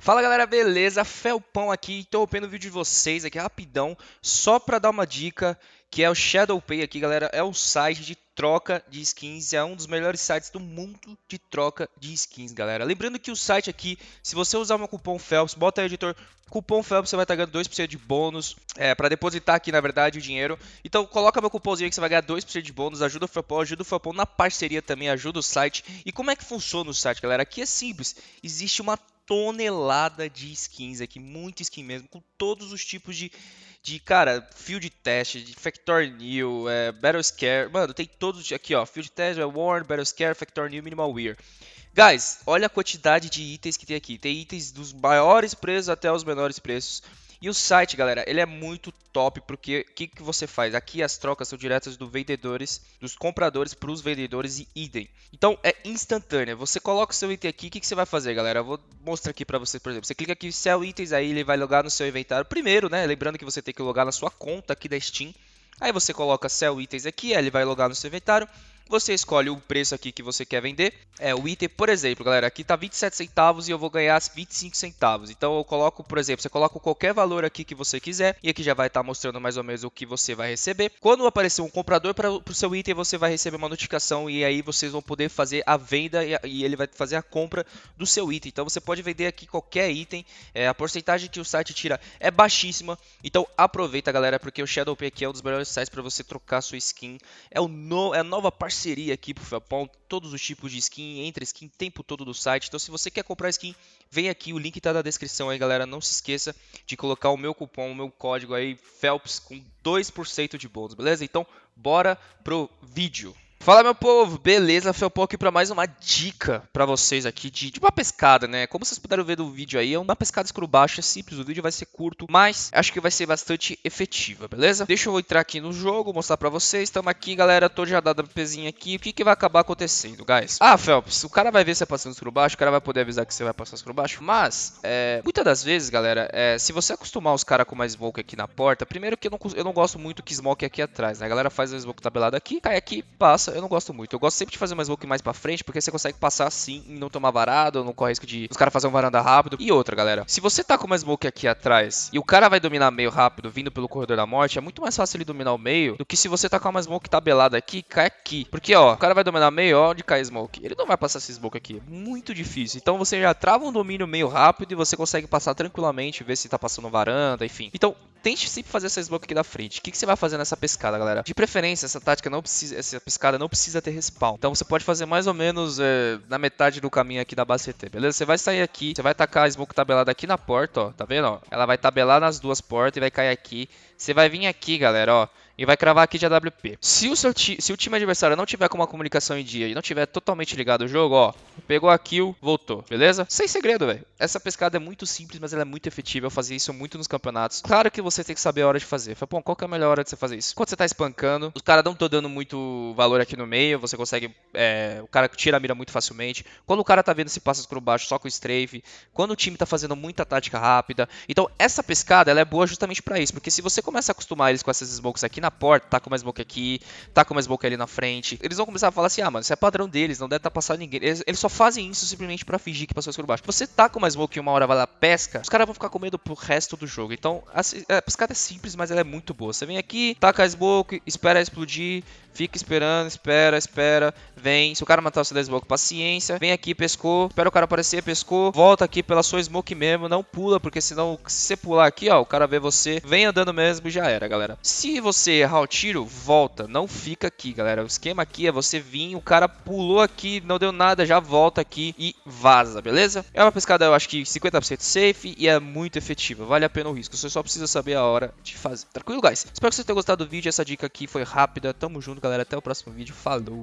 Fala galera, beleza? Felpão aqui, interrompendo o vídeo de vocês aqui rapidão, só pra dar uma dica, que é o ShadowPay aqui galera, é o site de troca de skins, é um dos melhores sites do mundo de troca de skins galera. Lembrando que o site aqui, se você usar meu cupom Phelps, bota aí editor, cupom Phelps você vai estar ganhando 2% de bônus, é, pra depositar aqui na verdade o dinheiro. Então coloca meu cupomzinho aí que você vai ganhar 2% de bônus, ajuda o Felpão, ajuda o Felpão na parceria também, ajuda o site. E como é que funciona o site galera? Aqui é simples, existe uma tonelada de skins aqui, muito skin mesmo, com todos os tipos de, de cara, field test, de Factor New, é, Battle Scare, mano, tem todos aqui, ó, field test, é Warn, Battle Scare, Factor New, Minimal Wear. Guys, olha a quantidade de itens que tem aqui. Tem itens dos maiores preços até os menores preços. E o site, galera, ele é muito top porque o que, que você faz? Aqui as trocas são diretas dos vendedores, dos compradores para os vendedores e idem. Então é instantânea. Você coloca o seu item aqui, o que, que você vai fazer, galera? Eu vou mostrar aqui para você, por exemplo. Você clica aqui sell itens, aí ele vai logar no seu inventário primeiro, né? Lembrando que você tem que logar na sua conta aqui da Steam. Aí você coloca sell itens aqui, aí ele vai logar no seu inventário. Você escolhe o preço aqui que você quer vender. É, o item, por exemplo, galera, aqui tá 27 centavos e eu vou ganhar 25 centavos. Então eu coloco, por exemplo, você coloca qualquer valor aqui que você quiser e aqui já vai estar tá mostrando mais ou menos o que você vai receber. Quando aparecer um comprador para o seu item, você vai receber uma notificação e aí vocês vão poder fazer a venda e, e ele vai fazer a compra do seu item. Então você pode vender aqui qualquer item. É, a porcentagem que o site tira é baixíssima. Então aproveita, galera, porque o ShadowPay aqui é um dos melhores sites para você trocar sua skin. É, o no, é a nova parceria parceria aqui pro Felpão, todos os tipos de skin, entre skin o tempo todo do site. Então se você quer comprar skin, vem aqui, o link está na descrição aí, galera. Não se esqueça de colocar o meu cupom, o meu código aí, Phelps, com 2% de bônus, beleza? Então, bora pro vídeo. Fala meu povo, beleza? Felpão aqui para mais uma dica para vocês aqui de, de, uma pescada, né? Como vocês puderam ver do vídeo aí, é uma pescada escuro baixo, é simples, o vídeo vai ser curto, mas acho que vai ser bastante efetiva, beleza? Deixa eu entrar aqui no jogo, mostrar para vocês, estamos aqui, galera, tô já dado a aqui, o que que vai acabar acontecendo, guys? Ah, Felps, o cara vai ver você passando escuro baixo, o cara vai poder avisar que você vai passar escuro baixo, mas, é, muitas das vezes, galera, é, se você acostumar os caras com uma smoke aqui na porta, primeiro que eu não, eu não gosto muito que smoke aqui atrás, né? A galera faz a smoke tabelada aqui, cai aqui, passa, eu não gosto muito, eu gosto sempre de fazer uma smoke mais pra frente, porque você consegue passar assim e não tomar varado, não corre risco de os caras fazer um varanda rápido. E outra, galera, se você tá com uma smoke aqui atrás e o cara vai dominar meio rápido, vindo pelo corredor da morte, é muito mais fácil ele dominar o meio do que se você tá com uma smoke tabelada aqui e cai aqui. Porque, ó, o cara vai dominar meio, ó, onde cai smoke. Ele não vai passar essa smoke aqui. Muito difícil. Então você já trava um domínio meio rápido e você consegue passar tranquilamente, ver se tá passando varanda, enfim. Então, tente sempre fazer essa smoke aqui da frente. O que, que, você vai fazer nessa pescada, galera? De preferência, essa tática não precisa, essa pescada não precisa ter respawn. Então você pode fazer mais ou menos é, na metade do caminho aqui da base CT, beleza? Você vai sair aqui, você vai tacar a smoke tabelada aqui na porta, ó, tá vendo? Ó? Ela vai tabelar nas duas portas e vai cair aqui. Você vai vir aqui, galera, ó e vai cravar aqui de AWP. Se o, seu se o time adversário não tiver com uma comunicação em dia e não tiver totalmente ligado o jogo, ó, pegou a kill, voltou, beleza? Sem segredo, velho. Essa pescada é muito simples, mas ela é muito efetiva. Eu fazia isso muito nos campeonatos. Claro que você tem que saber a hora de fazer. Fala, bom, qual que é a melhor hora de você fazer isso? Quando você tá espancando, os caras não estão dando muito valor aqui no meio, você consegue. É, o cara tira a mira muito facilmente. Quando o cara tá vendo se passa por baixo só com o strafe. Quando o time tá fazendo muita tática rápida. Então, essa pescada ela é boa justamente para isso. Porque se você começa a acostumar eles com essas smokes aqui na porta, tá com uma smoke aqui, tá com uma smoke ali na frente. Eles vão começar a falar assim, ah, mano, isso é padrão deles, não deve estar tá passando ninguém. Eles, eles, só fazem isso simplesmente pra fingir que passou escuro baixo. Você tá com uma smoke e uma hora vai lá pesca, os caras vão ficar com medo pro resto do jogo. Então, a, a pescada é simples, mas ela é muito boa. Você vem aqui, taca a smoke, espera explodir, fica esperando, espera, espera, vem. Se o cara matar você da smoke, paciência. Vem aqui, pescou, espera o cara aparecer, pescou. Volta aqui pela sua smoke mesmo, não pula, porque senão, se você pular aqui, ó, o cara vê você, vem andando mesmo e já era, galera. Se você errar o tiro, volta, não fica aqui, galera. O esquema aqui é você vir, o cara pulou aqui, não deu nada, já volta aqui e vaza, beleza? É uma pescada, eu acho que 50% safe e é muito efetiva, vale a pena o risco. Você só precisa saber a hora de fazer. Tranquilo, guys? Espero que vocês tenham gostado do vídeo, essa dica aqui foi rápida. Tamo junto, galera. Até o próximo vídeo. Falou!